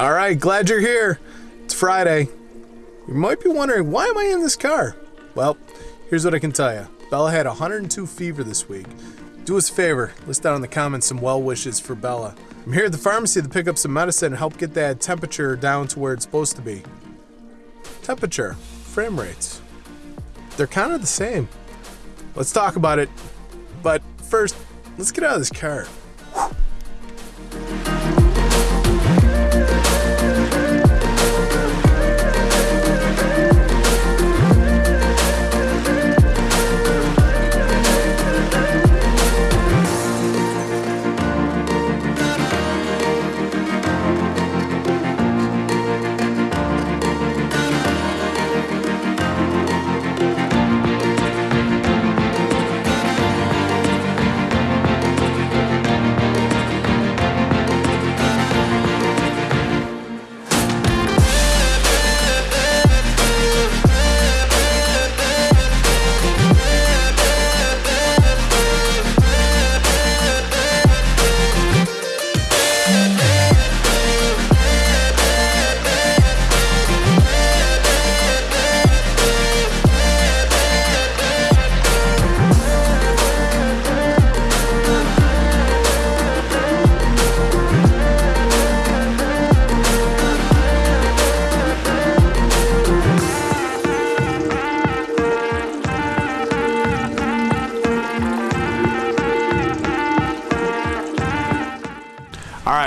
All right, glad you're here. It's Friday. You might be wondering, why am I in this car? Well, here's what I can tell you. Bella had 102 fever this week. Do us a favor, list down in the comments some well wishes for Bella. I'm here at the pharmacy to pick up some medicine and help get that temperature down to where it's supposed to be. Temperature, frame rates. They're kind of the same. Let's talk about it. But first, let's get out of this car.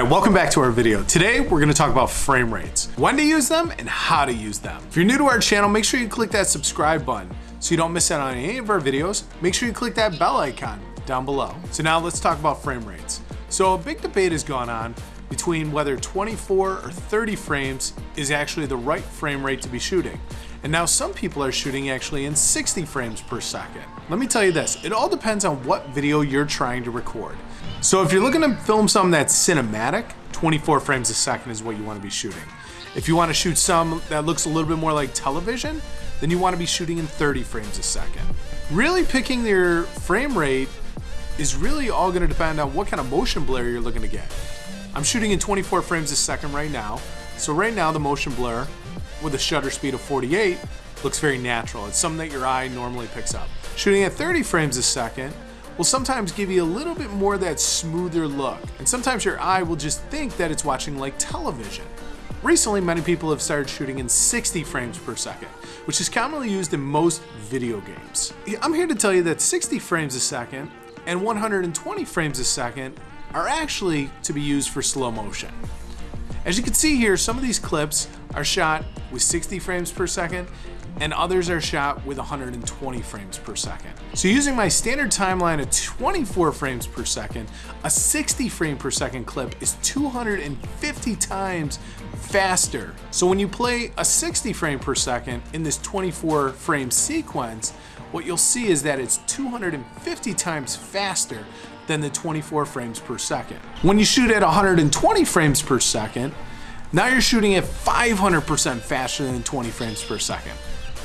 Right, welcome back to our video. Today, we're gonna talk about frame rates, when to use them and how to use them. If you're new to our channel, make sure you click that subscribe button so you don't miss out on any of our videos. Make sure you click that bell icon down below. So now let's talk about frame rates. So a big debate has gone on between whether 24 or 30 frames is actually the right frame rate to be shooting. And now some people are shooting actually in 60 frames per second. Let me tell you this, it all depends on what video you're trying to record. So if you're looking to film something that's cinematic, 24 frames a second is what you want to be shooting. If you want to shoot some that looks a little bit more like television, then you want to be shooting in 30 frames a second. Really picking your frame rate is really all going to depend on what kind of motion blur you're looking to get. I'm shooting in 24 frames a second right now. So right now the motion blur with a shutter speed of 48 looks very natural. It's something that your eye normally picks up. Shooting at 30 frames a second will sometimes give you a little bit more that smoother look. And sometimes your eye will just think that it's watching like television. Recently, many people have started shooting in 60 frames per second, which is commonly used in most video games. I'm here to tell you that 60 frames a second and 120 frames a second are actually to be used for slow motion. As you can see here, some of these clips are shot with 60 frames per second and others are shot with 120 frames per second. So using my standard timeline of 24 frames per second, a 60 frame per second clip is 250 times faster. So when you play a 60 frame per second in this 24 frame sequence, what you'll see is that it's 250 times faster than the 24 frames per second. When you shoot at 120 frames per second, now you're shooting at 500% faster than 20 frames per second.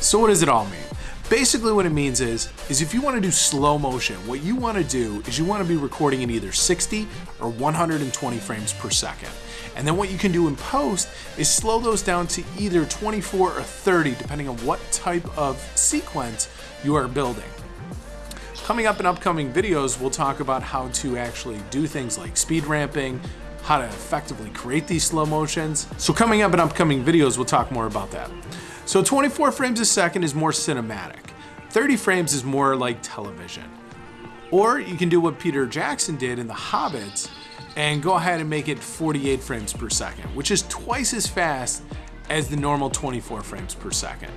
So what does it all mean? Basically what it means is, is if you want to do slow motion, what you want to do is you want to be recording in either 60 or 120 frames per second. And then what you can do in post is slow those down to either 24 or 30, depending on what type of sequence you are building. Coming up in upcoming videos, we'll talk about how to actually do things like speed ramping, how to effectively create these slow motions. So coming up in upcoming videos, we'll talk more about that. So 24 frames a second is more cinematic. 30 frames is more like television. Or you can do what Peter Jackson did in The Hobbits and go ahead and make it 48 frames per second, which is twice as fast as the normal 24 frames per second.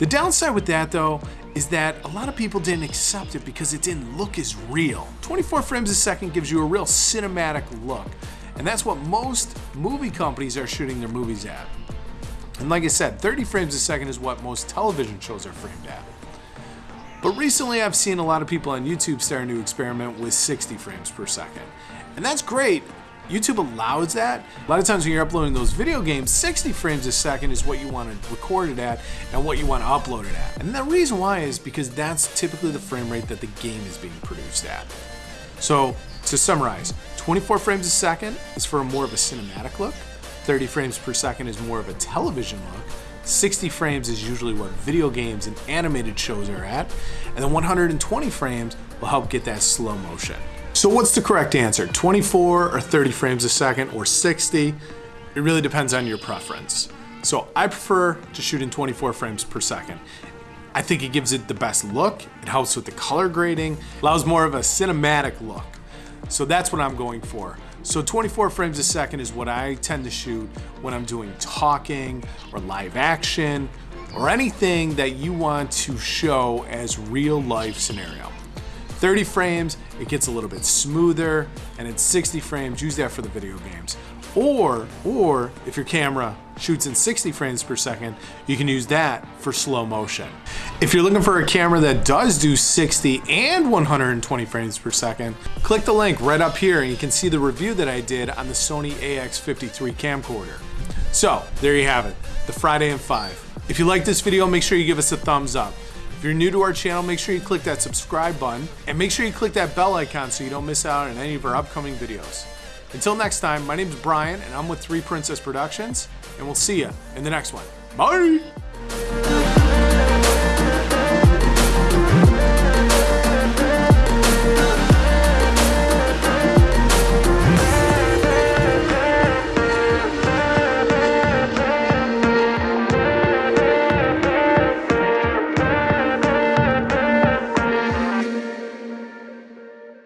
The downside with that though is that a lot of people didn't accept it because it didn't look as real. 24 frames a second gives you a real cinematic look, and that's what most movie companies are shooting their movies at. And like I said, 30 frames a second is what most television shows are framed at. But recently I've seen a lot of people on YouTube starting to experiment with 60 frames per second. And that's great. YouTube allows that. A lot of times when you're uploading those video games, 60 frames a second is what you want to record it at and what you want to upload it at. And the reason why is because that's typically the frame rate that the game is being produced at. So to summarize, 24 frames a second is for more of a cinematic look. 30 frames per second is more of a television look. 60 frames is usually what video games and animated shows are at, and then 120 frames will help get that slow motion. So what's the correct answer? 24 or 30 frames a second or 60? It really depends on your preference. So I prefer to shoot in 24 frames per second. I think it gives it the best look, it helps with the color grading, allows more of a cinematic look. So that's what I'm going for. So 24 frames a second is what I tend to shoot when I'm doing talking or live action or anything that you want to show as real life scenario. 30 frames, it gets a little bit smoother, and at 60 frames, use that for the video games. Or, or if your camera shoots in 60 frames per second, you can use that for slow motion. If you're looking for a camera that does do 60 and 120 frames per second, click the link right up here and you can see the review that I did on the Sony AX53 camcorder. So there you have it, the Friday in 5. If you like this video, make sure you give us a thumbs up. If you're new to our channel, make sure you click that subscribe button and make sure you click that bell icon so you don't miss out on any of our upcoming videos. Until next time, my name is Brian and I'm with Three Princess Productions, and we'll see you in the next one. Bye!